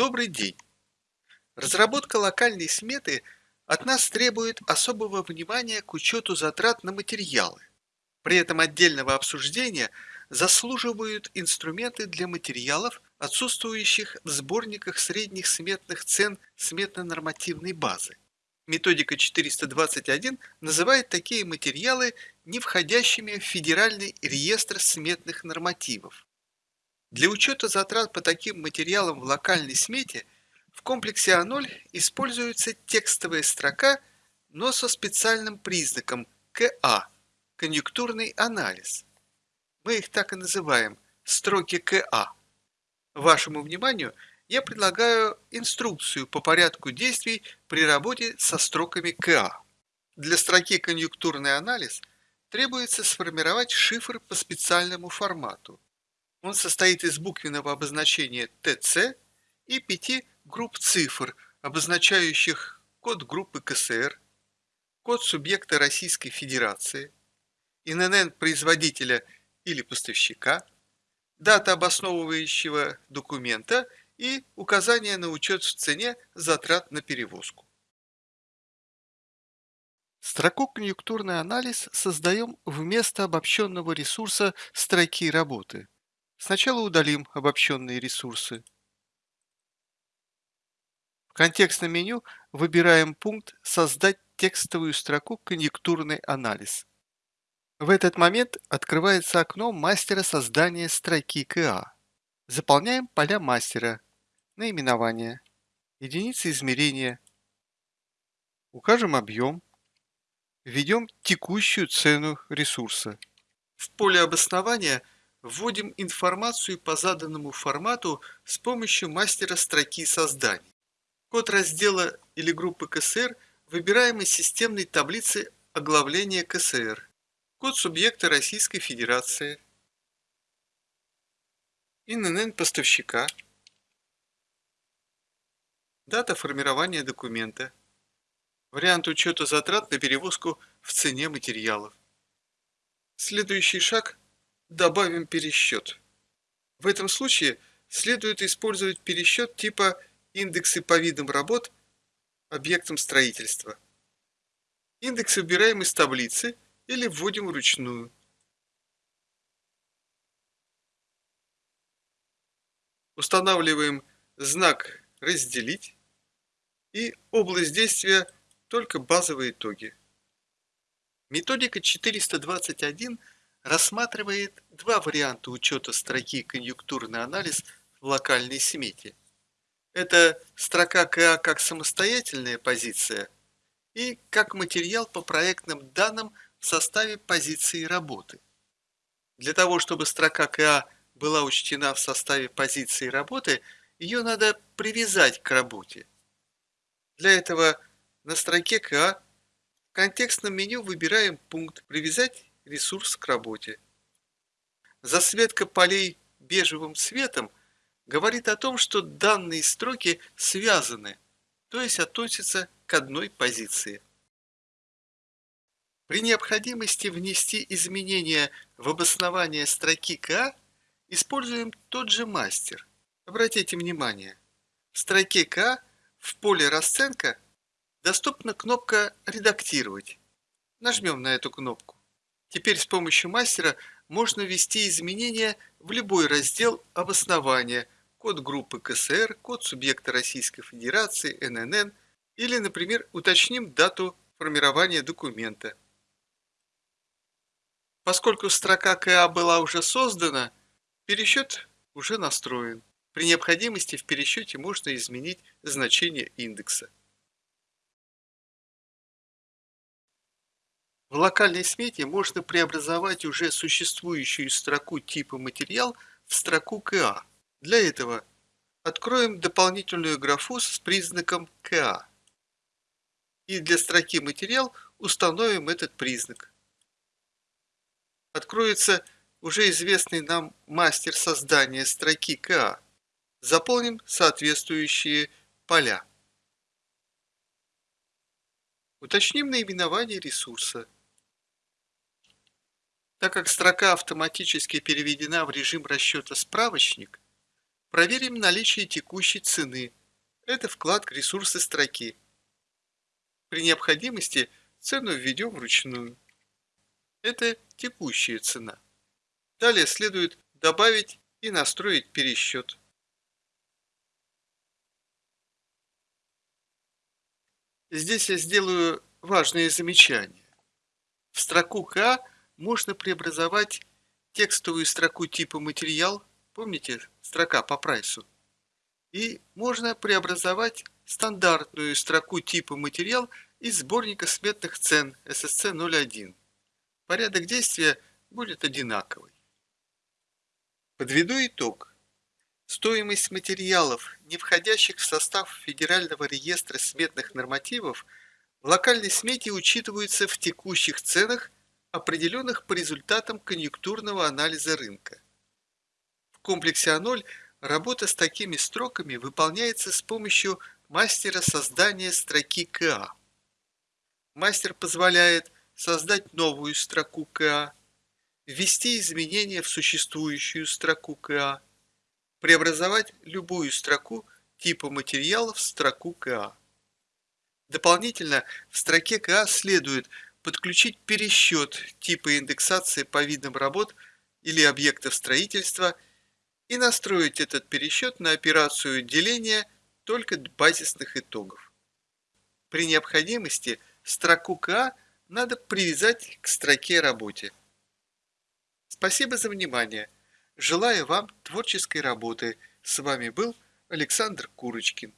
Добрый день! Разработка локальной сметы от нас требует особого внимания к учету затрат на материалы. При этом отдельного обсуждения заслуживают инструменты для материалов, отсутствующих в сборниках средних сметных цен сметно-нормативной базы. Методика 421 называет такие материалы не входящими в Федеральный реестр сметных нормативов. Для учета затрат по таким материалам в локальной смете в комплексе А0 используется текстовая строка, но со специальным признаком КА – конъюнктурный анализ. Мы их так и называем – строки КА. Вашему вниманию я предлагаю инструкцию по порядку действий при работе со строками КА. Для строки «Конъюнктурный анализ» требуется сформировать шифр по специальному формату. Он состоит из буквенного обозначения ТЦ и пяти групп цифр, обозначающих код группы КСР, код субъекта Российской Федерации, ИНН производителя или поставщика, дата обосновывающего документа и указание на учет в цене затрат на перевозку. Строку «Конъюнктурный анализ» создаем вместо обобщенного ресурса строки работы – Сначала удалим обобщенные ресурсы. В контекстном меню выбираем пункт «Создать текстовую строку «Конъюнктурный анализ». В этот момент открывается окно мастера создания строки КА. Заполняем поля мастера, наименование, единицы измерения, укажем объем, введем текущую цену ресурса. В поле обоснования – Вводим информацию по заданному формату с помощью мастера строки создания. Код раздела или группы КСР выбираем из системной таблицы оглавления КСР. Код субъекта Российской Федерации. ИНН поставщика. Дата формирования документа. Вариант учета затрат на перевозку в цене материалов. Следующий шаг добавим пересчет. В этом случае следует использовать пересчет типа индексы по видам работ объектам строительства. Индекс выбираем из таблицы или вводим вручную. Устанавливаем знак «Разделить» и область действия только базовые итоги. Методика 421 рассматривает два варианта учета строки «Конъюнктурный анализ» в локальной смете. Это строка КА как самостоятельная позиция и как материал по проектным данным в составе позиции работы. Для того, чтобы строка КА была учтена в составе позиции работы, ее надо привязать к работе. Для этого на строке КА в контекстном меню выбираем пункт «Привязать ресурс к работе. Засветка полей бежевым цветом говорит о том, что данные строки связаны, то есть относятся к одной позиции. При необходимости внести изменения в обоснование строки К используем тот же мастер. Обратите внимание, в строке К в поле расценка доступна кнопка «Редактировать». Нажмем на эту кнопку. Теперь с помощью мастера можно ввести изменения в любой раздел обоснования, код группы КСР, код субъекта Российской Федерации, ННН, или, например, уточним дату формирования документа. Поскольку строка КА была уже создана, пересчет уже настроен. При необходимости в пересчете можно изменить значение индекса. В локальной смете можно преобразовать уже существующую строку типа материал в строку КА. Для этого откроем дополнительную графу с признаком КА. И для строки материал установим этот признак. Откроется уже известный нам мастер создания строки КА. Заполним соответствующие поля. Уточним наименование ресурса. Так как строка автоматически переведена в режим расчета справочник, проверим наличие текущей цены. Это вклад ресурсы строки. При необходимости цену введем вручную. Это текущая цена. Далее следует добавить и настроить пересчет. Здесь я сделаю важные замечания. В строку К можно преобразовать текстовую строку типа материал, помните, строка по прайсу, и можно преобразовать стандартную строку типа материал из сборника сметных цен SSC 01. Порядок действия будет одинаковый. Подведу итог. Стоимость материалов, не входящих в состав Федерального реестра сметных нормативов, в локальной смете учитывается в текущих ценах, определенных по результатам конъюнктурного анализа рынка. В комплексе А0 работа с такими строками выполняется с помощью мастера создания строки КА. Мастер позволяет создать новую строку КА, ввести изменения в существующую строку КА, преобразовать любую строку типа материалов в строку КА. Дополнительно в строке КА следует подключить пересчет типа индексации по видам работ или объектов строительства и настроить этот пересчет на операцию деления только базисных итогов. При необходимости строку КА надо привязать к строке работе. Спасибо за внимание. Желаю вам творческой работы. С вами был Александр Курочкин.